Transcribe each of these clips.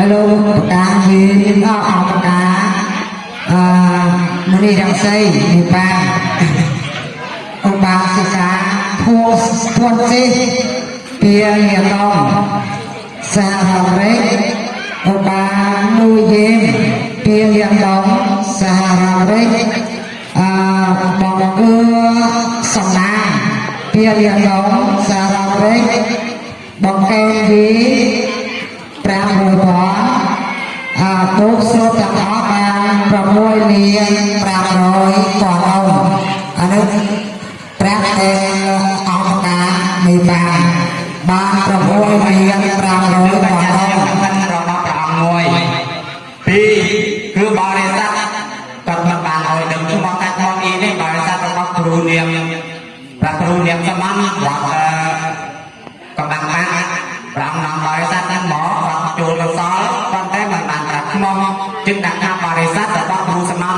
ហើយលោកប្រកាយើងអស់អង្គប្រកាអឺមនីរងសីនិបានឧបាសិកាភួភួនសេពីញាតមសហរេឧបានុយេមពីញាតមសហរេអឺបងគឺសំណាងពីញាតមសហរេបងកែវី500ផង អាទុកស្រូបទាំងអស់បាន6លាន500ផងអង្គអានេះព្រះតែអង្គការនៃបានបាន6លាន500ផងអង្គមិនរបស់ព្រះអង្គមួយពីរគឺបរិស័ទគាត់មិនបានឲ្យដឹងឈ្មោះកាច់មកអ៊ីនេះបរិស័ទរបស់គ្រូនាងព្រះគ្រូនាងសម័នវត្តអឺកំបាំងបាក់ព្រះអង្គនាំបរិស័ទហ្នឹងមកគាត់ចូលកសលប៉ុន្តែមិនបានប្រាប់ឈ្មោះ จึងដាក់ថាបរិស័ទរបស់គ្រូសម័ន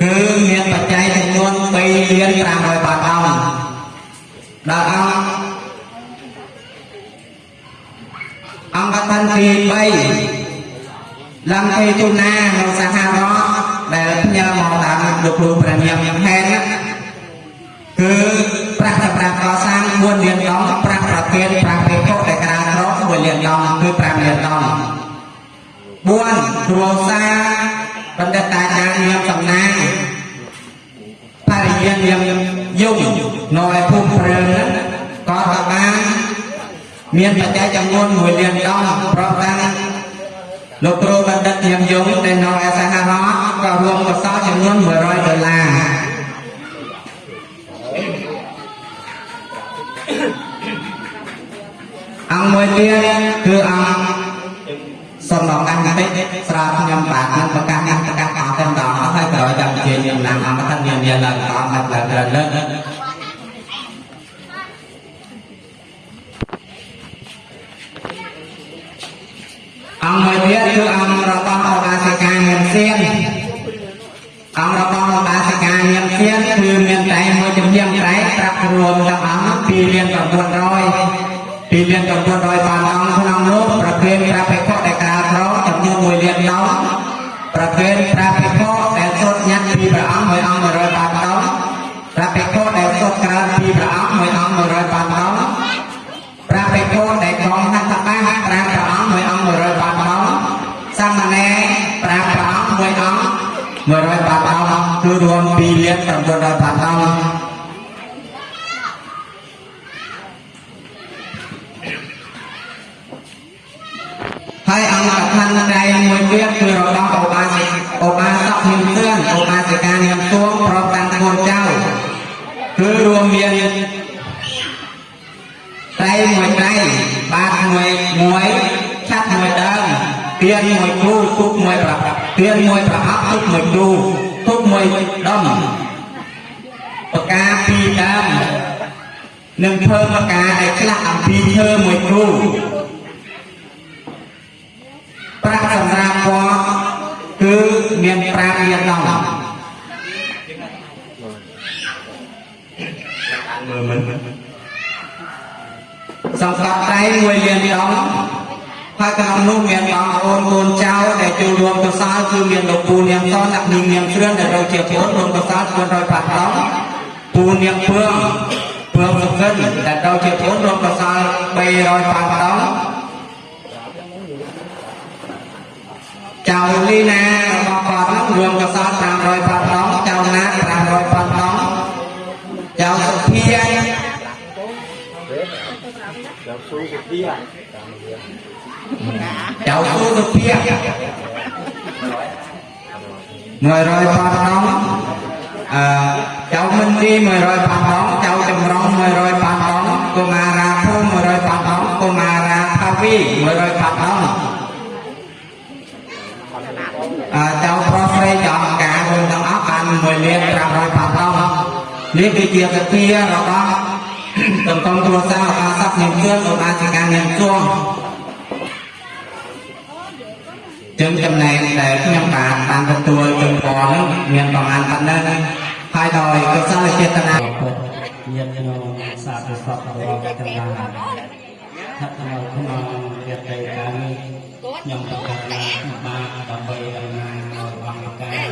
គឺមានបច្ច័យចំនួន3លាន500បាតអង្គដល់អង្គអង្គកថាទី3ឡើងពេលជូនណានៅសហរដ្ឋដែលផ្ញើមកតាមលោកគ្រូព្រះនាមញឹមហែន គ្រួសារបណ្ឌិតតាចារ្យញឹមសំណាងបរិញ្ញាញឹមយងនៅឯភូមិព្រើងហ្នឹងក៏បានមានបច្ច័យចំនួន1លានដងប្រតាំងលោកគ្រូបណ្ឌិតនាងយងដែលនៅឯសហរដ្ឋក៏រួមកសលចំនួន100ដុល្លារអង្គមួយទៀតគឺអង្គ សូមដល់កាន់បន្តិចស្រាប់ខ្ញុំបាទនឹងប្រកាសកាន់ប្រកាសអស់តែម្ដងហើយក្រោយចាំជាខ្ញុំណាំអង្គថាមានមានឡើងតមកឡើងលើលើកអង្គមួយទៀតគឺអង្គរបស់ឧបាសិកាញៀមសៀនអង្គរបស់ឧបាសិកាញៀមសៀនគឺមានតែមួយជំនាញត្រែកប្រាប់រួមទាំងអង្គ2លាន900 2លាន900បានអង្គក្នុងនោះប្រភេទព្រះភិក្ងគឺរួម ពីរដើមនឹងធ្វើបកាដែលខ្លះអំពីឈើមួយគូប្រាក់សម្រាប់ពណ៌គឺមាន5លានដងមើលមិនសង្កត់ត្រៃមួយលានដងហើយក្នុងនោះមានបងប្អូនកូនចៅដែលចូលរួមកសលគឺមានលោកពូនាងសនអ្នកនាងនាងគ្រឿនដែលទៅជាប្អូនរួមកសល 400បាត់ដងពូនាងពឿងពឿងសុខិនដែលទៅជាប្អូនរួមកសល300បាត់ដងចៅលីណារបស់គាត់នោះរួមកសល500បាត់ដង ចៅណា500បាត់ដងចៅសុភា cháu cô được kia mười rồi ba đóng à, cháu minh đi mười rồi ba đóng cháu trầm rong mười rồi ba đóng cô mà ra thu mười rồi ba đóng cô mà ra tha vi mười rồi ba đóng à, cháu profre chọn cả người trong óc ăn mười liên ra rồi ba đóng liên cái chuyện cái kia rồi đó tổng công tua sao ta sắp nhìn xương của ba chỉ càng nhìn xuông ចឹងចំណែកដែលខ្ញុំបានបានទទួលជូនពរនោះមានប្រមាណប៉ុណ្ណឹង ហើយដោយកុសលចេតនាញាតិញោមសាធុសពរបស់ទាំងឡាយស្ថិតនៅក្នុងយត្តេកាលនេះខ្ញុំប្រកាសថាខ្ញុំបានដើម្បីដំណើរនៅអង្គការ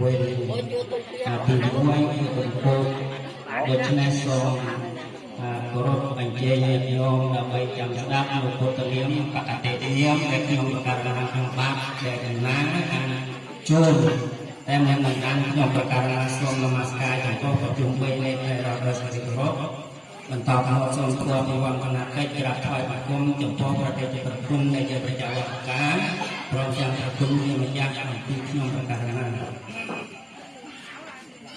វេនអាទី1គឺកំពូលដូច្នេះសូមអាគោរពអញ្ជើញញាតិញោមដើម្បីចាំស្ដាប់នៅពុទ្ធនាមបកតិនាមដែលខ្ញុំប្រកាសថាខ្ញុំបានដែលដំណើរអានចូល តែមិននឹងអានខ្ញុំប្រកាសថាសូមនមស្ការចំពោះប្រជុំ3នៃព្រះរដ្ឋសភាគោរពបន្តមកសូមធ្វើពិវន្តនកិច្ចក្រាបថ្វាយបង្គំចំពោះប្រតិប្រគុណនៃព្រះចៅអង្ការព្រមទាំងប្រគុណនៃម្ចាស់អំពីខ្ញុំប្រកាសណា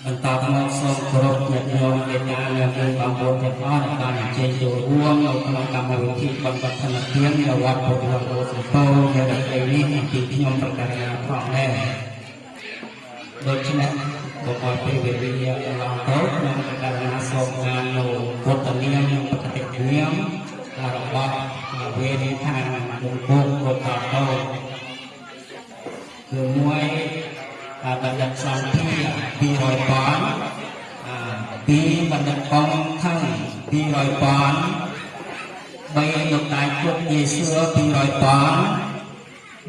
បន្តមកសូមគោរពញាតិញោមមេត្តានិងមានបងប្អូនទាំងអស់ដែលបានអញ្ជើញចូលរួមនៅក្នុងកម្មវិធីបន់បត្តិនទាននៅវត្តពុទ្ធរោសំពោនៅរដូវនេះអំពីខ្ញុំប្រកាសណាផងដែរ ដូច្នេះបបរពេលវេលាកន្លងទៅខ្ញុំប្រកាសណាសូមអាននៅពុទ្ធនាមនិងបកតិនាមរបស់វេរិឋានលោកពុទ្ធពុទ្ធតោគឺមួយអាបណ្ឌិតសន្ធា200ប៉នអាពីរបណ្ឌិតកងខឹង200ប៉ន3លោកតាជុកយេស៊ូ200ប៉ន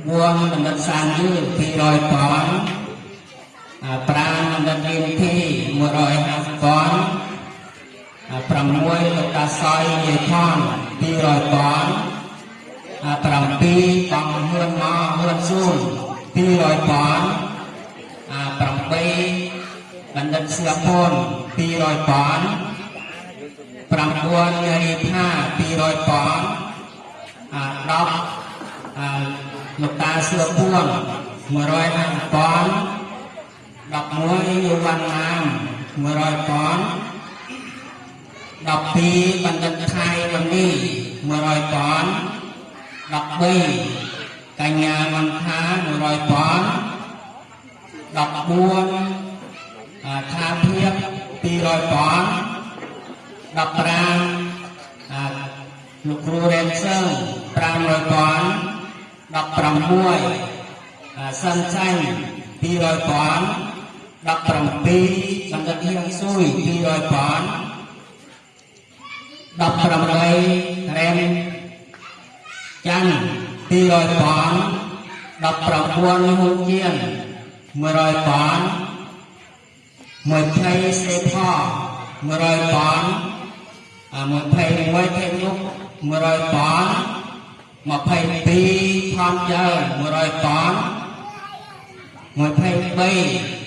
4បណ្ឌិតសានយឺ200ប៉ន à, Pran dan Rinthi 150ប៉នអា6លោកតាសយយាយថន200ប៉នអា7កងហ៊ឿនមកហ៊ឿនស៊ូន200ប៉នអា8បណ្ឌិតសៀពូន200ប៉ន9នារីផា200ប៉នអា10អាលោកតាសៀពូន150ប៉ន 11យុវណ្ណាម100ប៉ន12បណ្ឌិតថៃរនី100ប៉ន13កញ្ញាមន្ថា100ប៉ន14អាថាភាព200ប៉ន15អាលោកគ្រូរ៉េនសឹង500ប៉ន16អាសិនចាញ់200ប៉ន 17បណ្ឌិតហៀងស៊ុយ200ប៉ន18រ៉ែមចាន់200ប៉ន19ហ៊ុនជៀន100ប៉ន20សេផ100ប៉នអា21ថេនុក100ប៉ន22ថនជើ100ប៉ន23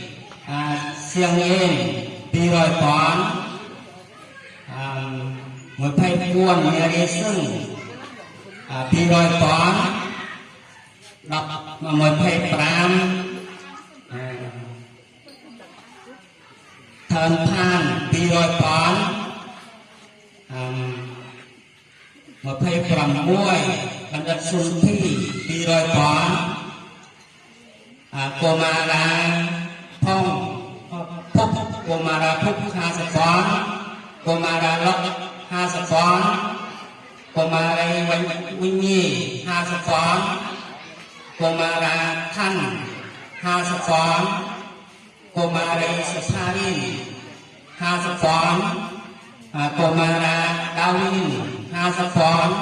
à, siêng yên đi rồi toán à, một thay buồn đi sưng. À, đi rồi toán đọc mà một thay pram. À, thần đi rồi toán à, một thay pram muôi bằng đất xuân đi rồi toán à, cô ma la អាសៀងអេន200ប៉នអា24នារីសឹងអា200ប៉ន10 25អាថនផាន200ប៉នអា26បណ្ឌិតសុនធី200ប៉នអាកុមារាផងពុក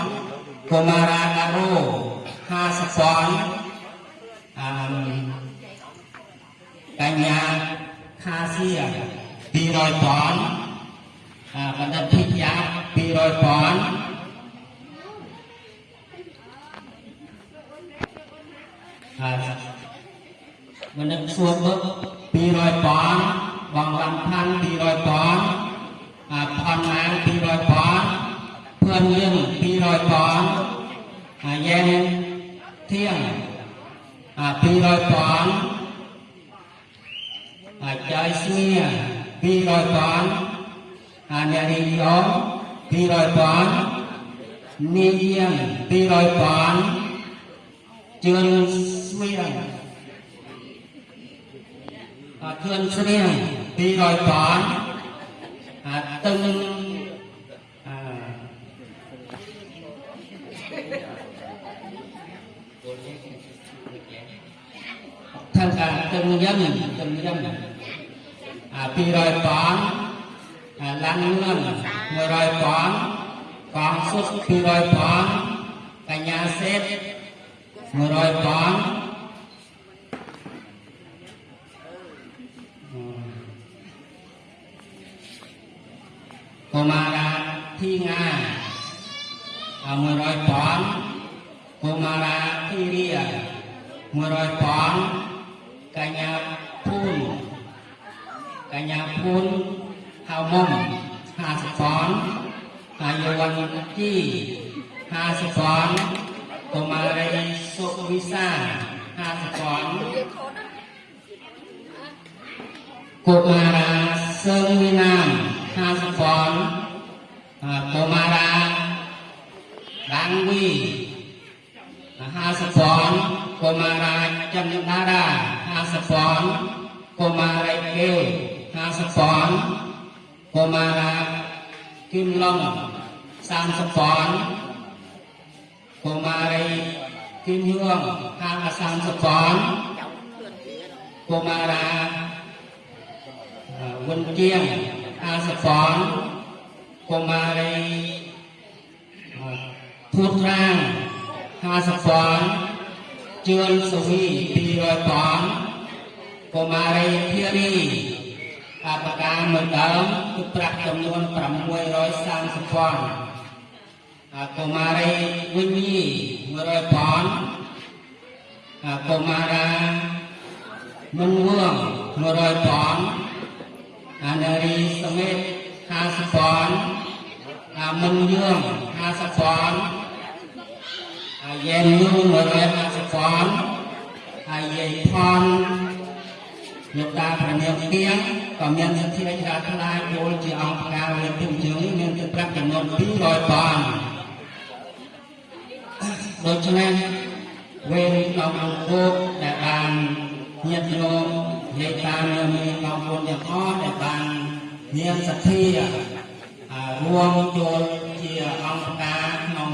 កុមារាពុក50ប៉នកុមារាលុក50ប៉នកុមារីវិញវិញ្ញា50ប៉នកុមារាខណ្ឌ50ប៉នកុមារី សុផារី50ប៉នកុមារាដាវី50ប៉នកុមារាណារ៉ូ50ប៉នអឺកញ្ញាខាសៀ200ប៉នអាបណ្ឌិតភិយា200ប៉នអាបណ្ឌិតសួរបឹក200ប៉នបងវ៉ាន់ផាន់200ប៉នអាផនណាង200ប៉នភឿនយើង200ប៉នអាយ៉ែនធៀងអា200ប៉នអាចយស្មៀ200ប៉នអាអ្នករីយ៉ង200 ប៉ននាងយាង200ប៉នជឿនស្មៀងអាខឿនស្រៀង200ប៉នអាតឹងអា thân cả từng dân từng dân à pi rồi bón à lan ngân mười rồi bón កងសុទ្ធ200ផងកញ្ញាសេត100ផងកុមារាធីងា100ផងកុមារាធីរា100ផង កញ្ញាភូនកញ្ញាភូនហៅមុំ50ប៉នហើយយ វ័នជី50ប៉នកុមារីសុវិសា50ប៉នកុមារាសឹងវិណាម50ប៉នហើយកុមារាដាំងវី50ប៉នកុមារាចិនដារា50ប៉នកុមារីកេវ50ប៉នកុមារាគឹមឡុង30ប៉នកុមារីគឹមយួង50ប៉នកុមារាអឺវិនជាង50ប៉នកុមារីអឺធួតត្រាង50ប៉នជឿនសុវី200ប៉ន កុមារីភារីអបការមួយដើមគឺប្រាក់ចំនួន630ពាន់អកុមារីវិញី100ពាន់អកុមារាមុនវង100ពាន់អនារីសមេត50ពាន់អាមុនយង50ពាន់អាយែនយង150ពាន់អាយែផន លោកតាប្រញាប់ទៀងក៏មានសទ្ធាជ្រះថ្លាយល់ជាអង្គការលើពីជើងមានទឹកប្រាក់ចំនួន200ប៉នដូច្នេះវេនក្នុងអង្គគដែលបានញាតិញោមលេខាមានមានបងប្អូនទាំងអស់ដែលបានមានសទ្ធាអារួមចូលជាអង្គការក្នុង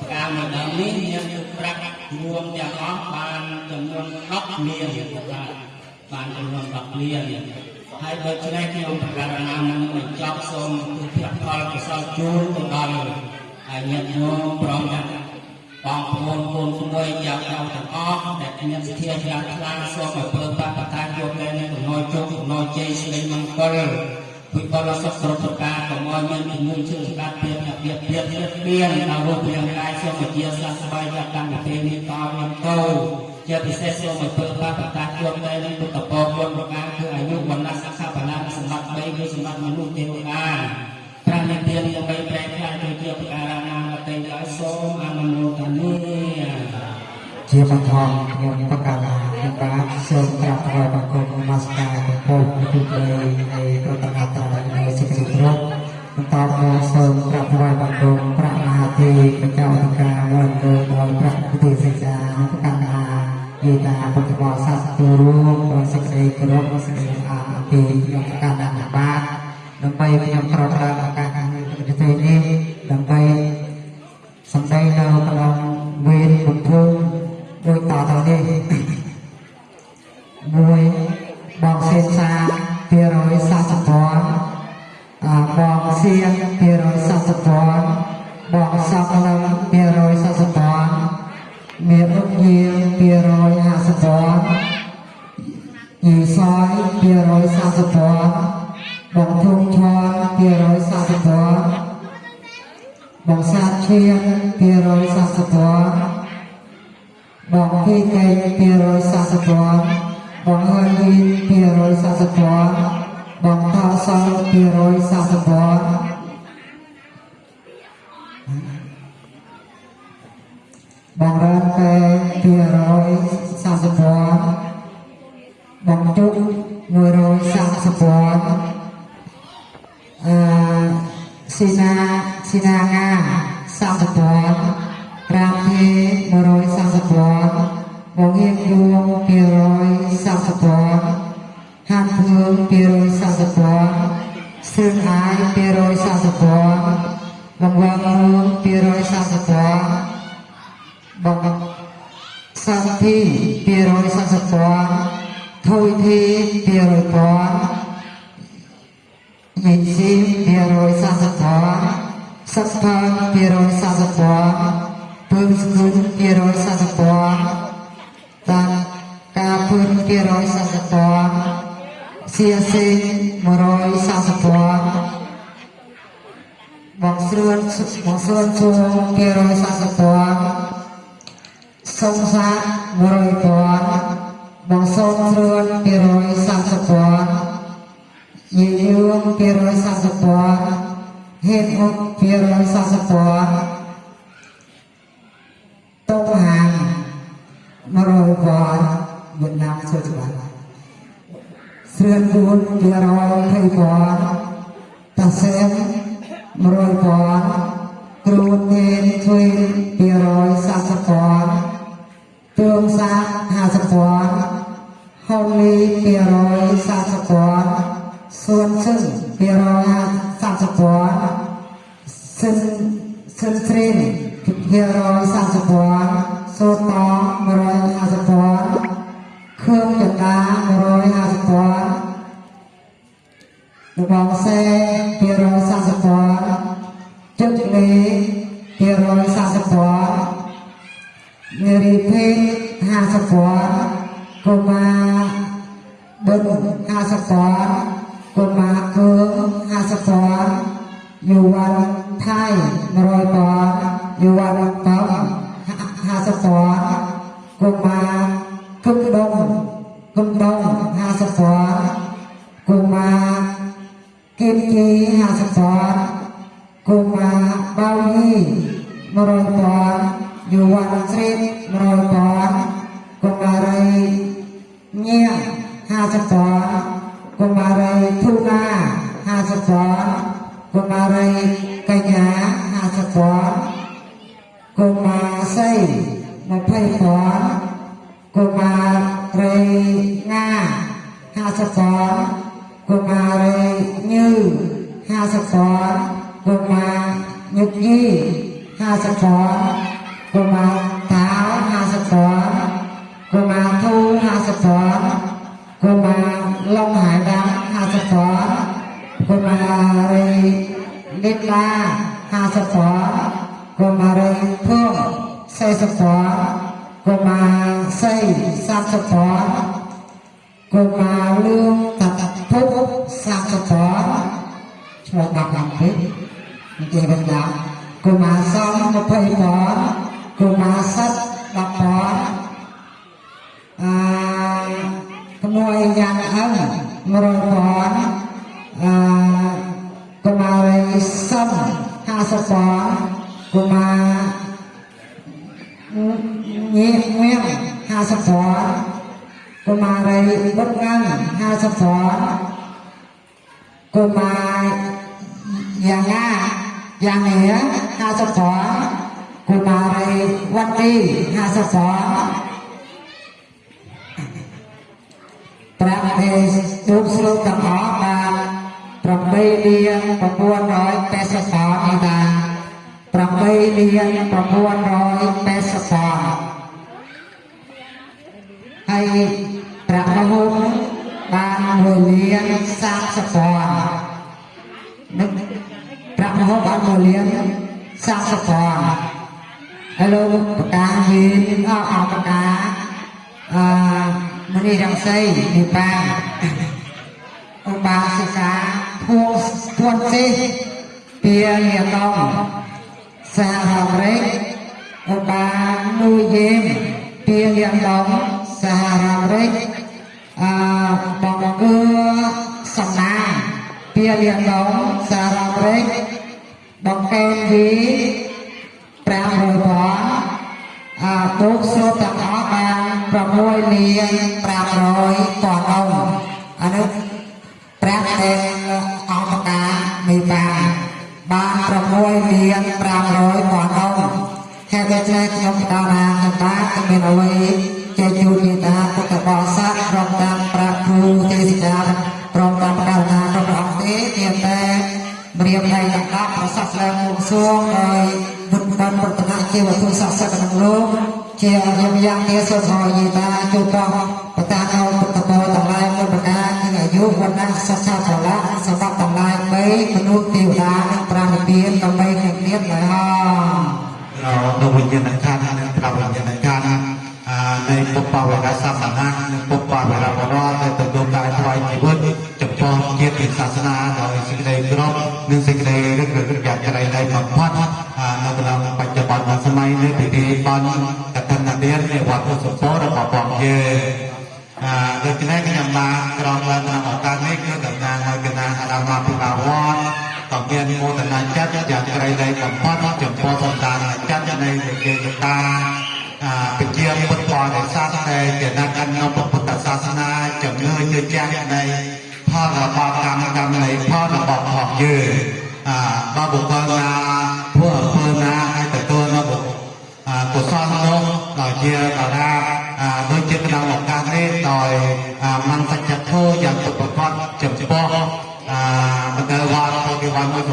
ផ្ការមួយដើមនេះមានទឹកប្រាក់រួមទាំងអស់បានចំនួន10លានបាទ បានជំនុំដល់គ្នាហើយដូច្នេះខ្ញុំប្រកាសអាននឹងបញ្ចប់សូមទិដ្ឋផលកុសលជូនទៅដល់អាញាតិញោមព្រមទាំងបងប្អូនកូនស្រីចៅចៅទាំងអស់ដែលមានសទ្ធាច្រើនខ្លាំងសូមឲ្យព្រមបបតាយកលែងនឹងកំណត់ជោគកំណត់ជ័យស្រីមង្គលពុទ្ធបរិស័ទគ្រប់ប្រការកុំឲ្យមានជំនួយជឿស្ដាប់ពីអ្នកៀបៀបៀបមានដល់រូបរាងកាយសូមជាសាស្ត្របាយកម្មប្រទេសនេះតទៅ ជាពិសេសសូមឲ្យធ្វើបាបតាជួបតែនឹងពុទ្ធពរគុណប្រការគឺអាយុវណ្ណៈសុខៈបលាសម្បត្តិ3គឺសម្បត្តិមនុស្សទេវតាប្រានិទានដើម្បីប្រែក្លាយទៅជាប្រការណាមតិឲ្យសូមអនុមោទនាជាបឋមខ្ញុំបកកាខ្ញុំបាទសូមក្រាបថ្វាយបង្គំនមស្ការចំពោះព្រះព្រៃនៃប្រតនត្រ័យនៃសេចក្តីគោរពបន្តមកសូមក្រាបថ្វាយបង្គំព្រះមហាទេពចៅអធិការវត្តលើដោយព្រះពុទ្ធិសេចានិងប្រកាស ថាយេតាពុទ្ធបរិស័ទទូរួមដោយសេចក្តីគោរពនិងសេចក្តីអាអពីក្នុងប្រកាសដានបាទដើម្បីខ្ញុំប្រត់ប្រើឱកាសនេះប្រទេសនេះដើម្បីសម្ដីនៅក្នុងវេនពុទ្ធភូមិដូចតទៅនេះមួយបងសេនសា240ពាន់អាបងសៀង240ពាន់បងសំឡឹង240ពាន់មានរុកយា 250ពាន់យីសយ240ពាន់បងធុងឈរ240ពាន់បងសាទឈៀង240ពាន់បងភីកេ240ពាន់បងហឺនវី240ពាន់បងថោសល240ពាន់ បងរ៉ានកែ240ពាន់បងជុក130ពាន់អឺស៊ីណាស៊ីណាងា30ពាន់រាមទេ130ពាន់បងហៀងយួង230ពា ស្រឿងអាយ230ពាន់បងវងរួង230ពាន់បងសន្តិ230ពាន់ថុយធី200ពាន់ញីស៊ី240ពាន់សក្ផល240ពណ៌ពើស្គុល240ពណ៌តាការពើ240ពណ៌សៀសេង140ពណ៌បងស្រួនបងស្រួនជួ240ពណ៌ សុំសា100ពណ៌បងសូមស្រួន230ពណ៌យីយួង240ពណ៌ហេតុអុក240ពណ៌តោហាង100ពណ៌វៀតណាមចូលច្បាស់ស្រឿនគួន220ពណ៌តាសែម100ពណ៌គ្រូទេនធ្វើ240ពណ៌ ទួងសាក50ពាន់ហូលី230ពាន់សួនសឹង230ពាន់សិនសិនស្រី230ពាន់សូតង150ពាន់ខឿងចន្ទា150ពាន់របងសេ230ពាន់ជឹកលេ230ពាន់ องมาร้อยห้าสิบปอนด์เครื่องจักรน้ำมาร้อยห้าสิบ កុមារីងា50ពណ៌កុមារីញឺ50ពណ៌កុមារញឹកយី50ពណ៌កុមារតាវ50ពណ៌កុមារធូ50ពណ៌ cô bà Long Hải Đăng Hà Sập Phó cô bà Rây Đít La Hà Sập Phó cô bà Rây Thương Xây Sập Phó cô chị bên đó cô bà Xong một thầy phó cô bà Sắt đọc phó à ក្មួយយ៉ាងអឹង100ពណ៌អឺកុមារីសំ50ពណ៌ យ៉ាងនេះ50ពណ៌កុមារីវត្តទី50ពណ៌ប្រាក់ទេសទូកស្រូបទាំងអស់បាន8លាន980តោនេះតា8លាន980តោហើយប្រាក់រហូតបាន1លាន30តោនឹង ប្រាក់រហូតបាន1លាន30តោហើយលោកប្រកាសមានអអប្រកាសអឺមនីរងសីនិបានឧបាសិកាភួធួនសេពីលៀកងសហរដ្ឋអាមេរិកឧបានូយេមពីលៀកងសហរដ្ឋអាមេរិកអឺបងគឺសំណាងពីលៀកងសហរដ្ឋអាមេរិក បងកែនវី500ពណ៌អាទូកស្រូបទាំងអស់បាន6លាន500តនងអានោះប្រាក់តែអង្គការមេបានបាន6លាន500តនងហើយដូច្នេះខ្ញុំបដណាសម្បាគ្មានអ្វីជាជួបមេតាពុទ្ធបរិស័ទព្រមទាំងប្រាក់គ្រូទេសចារព្រមទាំងបដណាគ្រប់ព្រះអង្គទេមានតែ រៀបហើយទាំង10ប្រសាសឡើងវងសួងដោយពុទ្ធបំប្រតនជាវត្ថុស័ក្តិសិទ្ធិក្នុងលោកជាអរិយយ៉ាងនេះសូមហើយយេតាជួបតោះបតាកោពុទ្ធបរទាំងឡាយមួយបណ្ដាគឺអាយុវណ្ណៈសាសនាប្រឡាសម្រាប់ទាំងឡាយ3មនុស្សទេវតានិងប្រាណិពានដើម្បីក្នុងទៀតឡើយហោនៅវិញ្ញាណក្ខន្ធនិងប្រវិញ្ញាណក្ខន្ធនៃពុទ្ធបរិកាសសម្បណានិងពុទ្ធបរិការ ន់កតនវិរនៃវត្តពុទ្ធសពរបស់បងយើងអឺដូច្នេះខ្ញុំបានក្រងឡើងក្នុងឱកាសនេះគឺតំណាងឲ្យគណៈអាដាមពិបាវត្តក៏មានមោទនចិត្តយ៉ាងក្រៃលែងបំផុតចំពោះសម្ដានចិត្តនៃវិជាតាពជាពុទ្ធបរិស័ទតែជាអ្នកអនុពុទ្ធសាសនាជំនឿជឿជាក់នៃផលរបស់កម្មកម្មនៃផលរបស់ផងយើងបាទបុគ្គលណា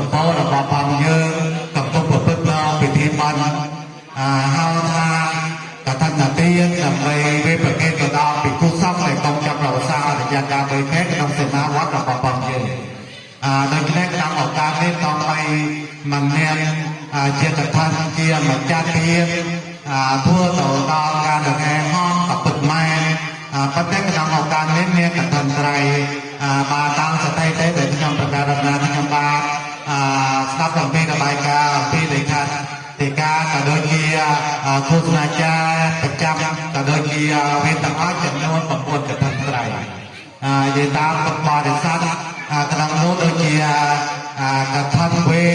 សម្ពោធរបស់ផងយើងកំពុងប្រព្រឹត្តនៅពិធីបន់ហៅថាកថានាទានដើម្បីវិប្រកេតទៅដល់ពិគុសង្ឃដែលកំចាប់រក្សាអរិយការដោយខែក្នុងសេនាវត្តរបស់ផងយើងអឺដូច្នេះក្នុងឱកាសនេះតបឲ្យមិនមានជាកថាជាម្ចាស់ទានអឺធ្វើទៅដល់ការដង្ហែហោះក៏ពិតមែនអឺប៉ុន្តែក្នុងឱកាសនេះមានកថាត្រៃអឺបាទតាំង ឃោសនាចារប្រចាំក៏ដូចជាវេទទាំងអស់ចំនួន9កថាត្រៃនិយាយតាមពុទ្ធបរិស័ទក្នុងនោះដូចជាកថាវេ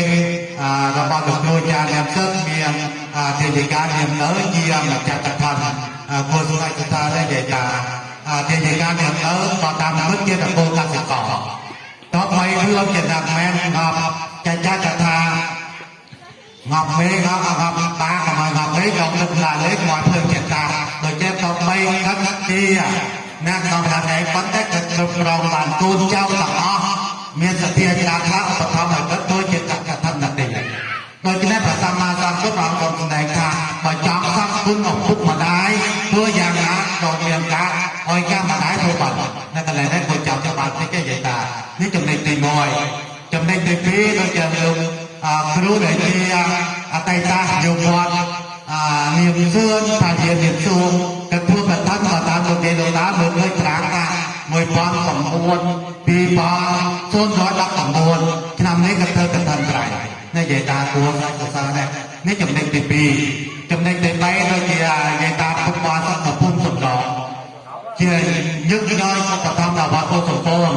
របស់លោកគ្រូចារ្យអ្នកសឹកមានទេយិកានាមនៅជាម្ចាស់កថាគោលស្ដេចកថានិយាយថាទេយិកានាមនៅក៏តាមមិត្តជាតកូលកសិករតបឲ្យរឿងជាតាមមែនងប់ចាចាកថា ងប់មេងប់ងប់តាក៏មកងប់មេក៏នឹកឡាលេខមកភ្លើងចិត្តតាដូចជាតបីកាត់ជាណាក្នុងថាឯងប៉ុន្តែក៏គ្រប់គ្រងបានកូនចៅទាំងអស់មានសទ្ធាជ្រះខ្លះឧបត្ថម្2019ឆ្នាំនេះក៏ធ្វើកថាត្រៃនេះនិយាយតាគួរសរសើរដែរនេះចំណុចទី2ចំណុចទី3ដូចជានិយាយតាពុទ្ធបរិស័ទនៅភូមិសំដងជាញឹកញយបឋមដល់វត្តពុទ្ធសំពង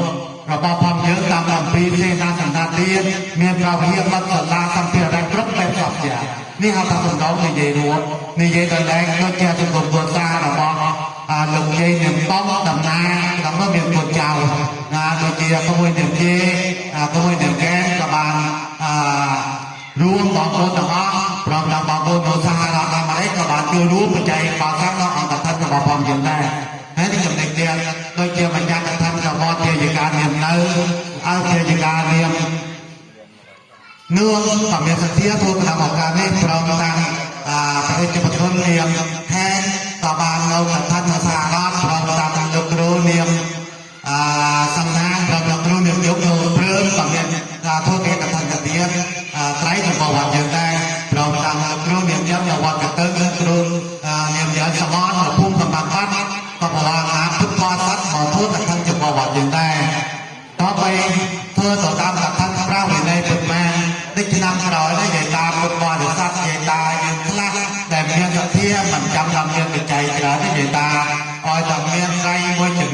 របស់ផងយើងតាមអំពីសេនាសន្តានទៀតមានប្រវត្តិបទសាលាសម្ភារៈគ្រប់បែបសពយ៉ាងនេះហៅថាសំដងនិយាយរួមនិយាយដល់ឡើងដូចជាសង្គមគ្រួសាររបស់អា លោកជ័យនឹងបងដំណើរក្នុងនោះមានកូនចៅណាដូចជាក្មួយនឹងជេក្មួយនឹងកែក៏បានអឺរួមបងប្អូនទាំងអស់ព្រមទាំងបងប្អូននៅសហរដ្ឋអាមេរិកក៏បានចូលរួមបច្ច័យបាសាំងដល់អង្គកថារបស់ផងយើងដែរហើយនេះចំណុចទៀតដូចជាបញ្ញត្តិកថារបស់ជាយិកានាមនៅអើជាយិកានាមនួនក៏មានសទ្ធាធ្វើក្នុងឱកាសនេះព្រមទាំងប្រតិបត្តិនាមខេន ក៏បាននៅកថាសហរដ្ឋព្រមទាំងលោកគ្រូនាមអឺសំណាងព្រមទាំងគ្រូនាមយកនៅព្រឹមក៏មានធ្វើកិច្ចកថាទៀតត្រៃរបស់វត្តយើងដែរព្រមទាំងលោកគ្រូនាមយកនៅវត្តកតឹងគ្រូនាមយកសមននៅភូមិកំបាំងបាត់ក៏បរិយាពុទ្ធបរិស័ទមកធ្វើកថាចំពោះវត្តយើងដែរតបទៅធ្វើទៅតាមកថាប្រាវិន័យពុទ្ធមែនដូចឆ្នាំក្រោ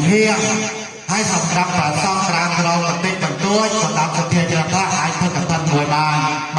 មួយជំនៀងហើយសម្រាប់ប្រសងក្រានក្រងបន្តិចបន្តួចសម្រាប់សទ្ធាជ្រះខ្លះអាចធ្វើកថាមួយបាន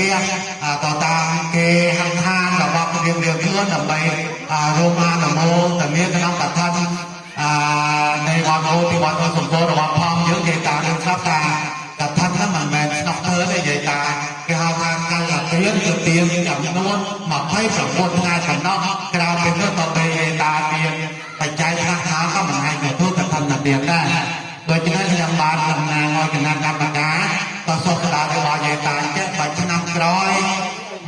ដីរង្គៀសទៅតាមគេហង្ខានរបស់រៀបរៀងខ្លួនដើម្បីរោមានមោតែមានក្នុងកថាអានៃវត្តអូទីវត្តសម្ពោធរបស់ផងយើងនិយាយតាមនឹងស្រាប់ថាកថាហ្នឹងមិនមែនស្នប់ធ្វើទេនិយាយតាគេហៅថាកាលទៀនគឺទៀនចំនួន29ថ្ងៃប៉ុណ្ណោះក្រោយ ណាក៏មិនអាចទៅទូកឋិនទានដែរដូច្នេះខ្ញុំបានតំណាងឲ្យគណៈកម្មការក៏សូមស្ដាប់របស់យាយតាចេះបើឆ្នាំក្រោយ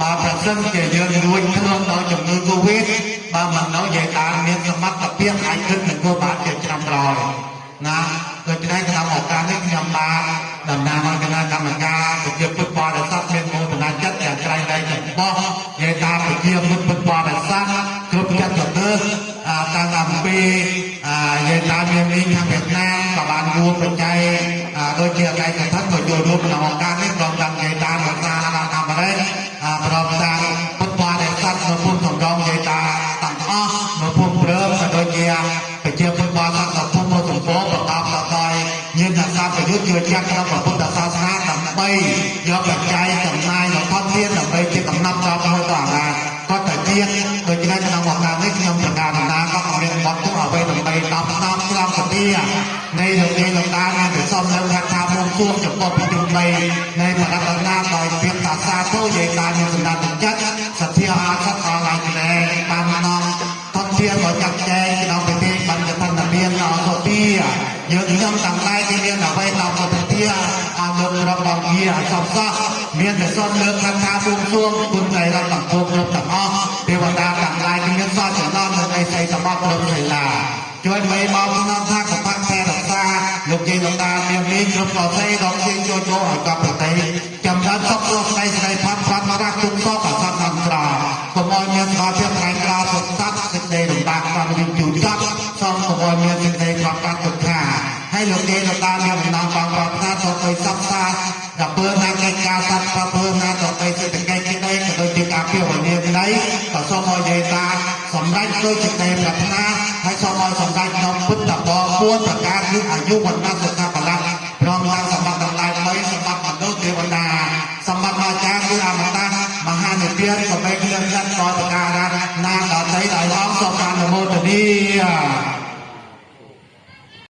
បើប្រ សិនជាយើងរួចខ្លួនដោយជំងឺ Covid បើមិននៅយាយតាមានសមត្ថភាពអាចគិតនគរបាលជាឆ្នាំក្រោយណាដូច្នេះក្នុងឱកាសនេះខ្ញុំបានតំណាងឲ្យគណៈកម្មការប្រជាពុទ្ធបរិស័ទមានមោទនចិត្តយ៉ាងក្រៃលែងចំពោះយាយតាប្រជាពុទ្ធពុទ្ធបរិស័ទគ្រប់ចិត្តទៅទើសអាតាំងអំពីអាយាយតាមាននេះខាងវៀតណាមក៏បានរួមបញ្ចៃអាដូចជាឯកថាក៏ចូលរួមក្នុងឱកាសនេះ ស្ត្រប្រយុទ្ធជឿជាក់ក្នុងព្រះពុទ្ធសាសនាដើម្បីយកបច្ច័យចំណាយនៅថតទៀតដើម្បីជាកំណត់ចោលមួយទៅអារាក៏តែទៀតដូច្នេះក្នុងឱកាសនេះខ្ញុំប្រកាសណាក៏មានបទទុកអ្វីដើម្បីដល់ស្ដាប់ស្ដាប់សទានៃលោកនេះលោកតាមានប្រសំនៅថាថាមុំសួងចំពោះពីជំបីនៃបរិបទណាដោយភាពតាសាទោយាយតាមានសម្ដេចចិត្តសទ្ធាអាសតអរឡាយក្រែបាននាំថតទៀតមកចាក់ចែងក្នុងពិធីបញ្ញាធនមានអសុភាយើងខ្ញុំទាំងឡាយគេមានអ្វីដល់ពុទ្ធធាអរលោករប ស់វាអសពសោះមានតែសូមលើកថាថាបួងសួងគុណใจរដ្ឋទាំងពុទ្ធគ្រប់ទាំងអស់ទេវតាទាំងឡាយគេមានសោះចំណងនៅនៃសីសម្បត្តិគ្រប់កីឡាជួយមេមកក្នុងថាកបៈតែរក្សាលោកជ័យលោកតាមានមានគ្រប់កសីដល់ជ័យជួយចូលឲ្យកបប្រតិចំដានសុខរស់នៃស្រីផាត់ផាត់មរៈទុំសោកអសតអន្តរាកុំឲ្យមានស្មារតីក្រែងក្រោសុខសត្វសេចក្តីលំបាកបានវិញជួចចត់សូមកុំឲ្យមានសេចក្តីប្រកាសទុក្ខាហើយលោកជ័យលោកតាមានដំណងបងប្រាប់ថាទៅទៅសិក្សាដ ល់ពើណាកិច្ចការសត្វប្រពើណាទៅទៅសេដ្ឋកិច្ចក្តីក៏ដូចជាការពារវនាក្តីក៏សូមឲ្យយាយតាសម្រេចដោយសេចក្តីប្រាថ្នាហើយសូមឲ្យសម្រេចក្នុងពុទ្ធបរ4ប្រការគឺអាយុវណ្ណៈសុខៈ